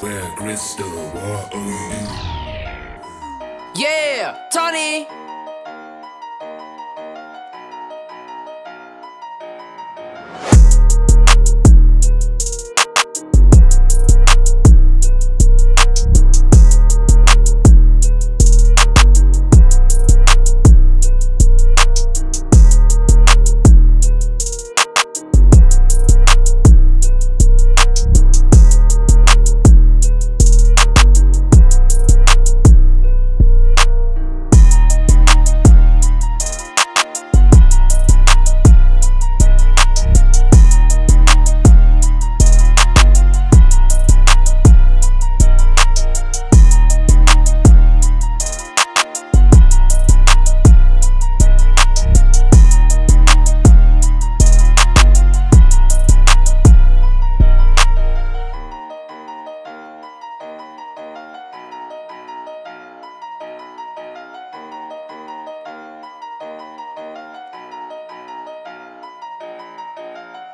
Where crystal what are you. Yeah, Tony.